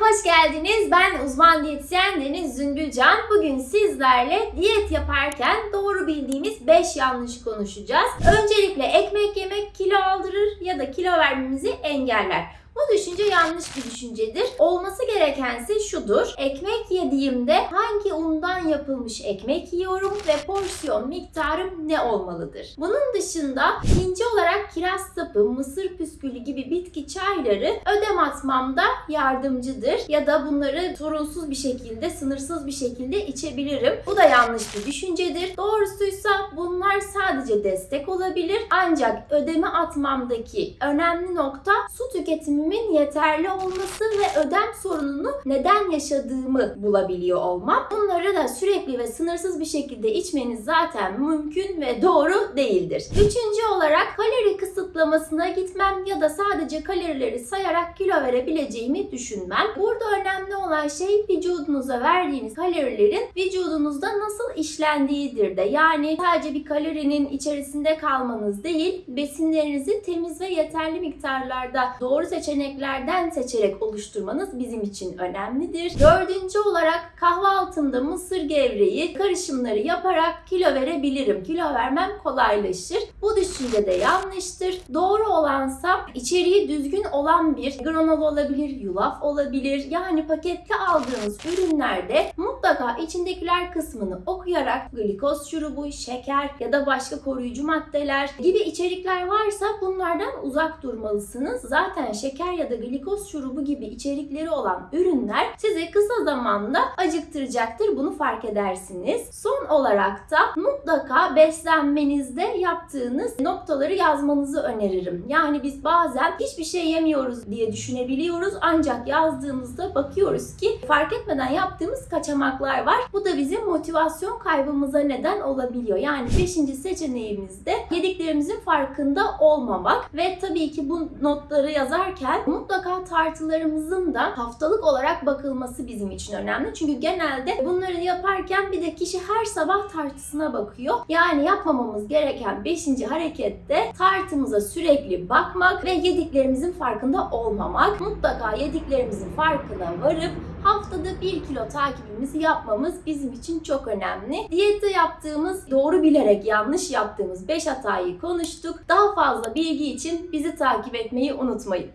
hoş geldiniz. Ben uzman diyetisyen Deniz Zümbülcan. Bugün sizlerle diyet yaparken doğru bildiğimiz 5 yanlış konuşacağız. Öncelikle ekmek yemek kilo aldırır ya da kilo vermemizi engeller. Bu düşünce yanlış bir düşüncedir. Olması gerekense şudur. Ekmek yediğimde hangi undan yapılmış ekmek yiyorum ve porsiyon miktarım ne olmalıdır? Bunun dışında ikinci olarak kiraz sapı, mısır püskülü gibi bitki çayları ödem atmamda yardımcıdır. Ya da bunları sorunsuz bir şekilde, sınırsız bir şekilde içebilirim. Bu da yanlış bir düşüncedir. Doğrusuysa bunlar sadece destek olabilir. Ancak ödemi atmamdaki önemli nokta su tüketimi tüketimimin yeterli olması ve ödem sorununu neden yaşadığımı bulabiliyor olmam. Bunları da sürekli ve sınırsız bir şekilde içmeniz zaten mümkün ve doğru değildir. Üçüncü olarak kalori kısıtlamasına gitmem ya da sadece kalorileri sayarak kilo verebileceğimi düşünmem. Burada önemli olan şey vücudunuza verdiğiniz kalorilerin vücudunuzda nasıl işlendiğidir de. Yani sadece bir kalorinin içerisinde kalmanız değil, besinlerinizi temiz ve yeterli miktarlarda doğru seçenek seçeneklerden seçerek oluşturmanız bizim için önemlidir. Dördüncü olarak kahvaltımda mısır gevreği karışımları yaparak kilo verebilirim. Kilo vermem kolaylaşır. Bu düşünce de yanlıştır. Doğru olansa içeriği düzgün olan bir granola olabilir, yulaf olabilir. Yani pakette aldığınız ürünlerde mutlaka içindekiler kısmını okuyarak glikoz şurubu, şeker ya da başka koruyucu maddeler gibi içerikler varsa bunlardan uzak durmalısınız. Zaten şeker ya da glikoz şurubu gibi içerikleri olan ürünler sizi kısa zamanda acıktıracaktır. Bunu fark edersiniz. Son olarak da mutlaka beslenmenizde yaptığınız noktaları yazmanızı öneririm. Yani biz bazen hiçbir şey yemiyoruz diye düşünebiliyoruz ancak yazdığımızda bakıyoruz ki fark etmeden yaptığımız kaçamaklar var. Bu da bizim motivasyon kaybımıza neden olabiliyor. Yani 5. seçeneğimizde yediklerimizin farkında olmamak ve tabii ki bu notları yazarken mutlaka tartılarımızın da haftalık olarak bakılması bizim için önemli. Çünkü genelde bunları yaparken bir de kişi her sabah tartısına bakıyor. Yani yapmamamız gereken 5. harekette tartımıza sürekli bakmak ve yediklerimizin farkında olmamak. Mutlaka yediklerimizin farkına varıp haftada 1 kilo takibimizi yapmamız bizim için çok önemli. Diyette yaptığımız, doğru bilerek yanlış yaptığımız 5 hatayı konuştuk. Daha fazla bilgi için bizi takip etmeyi unutmayın.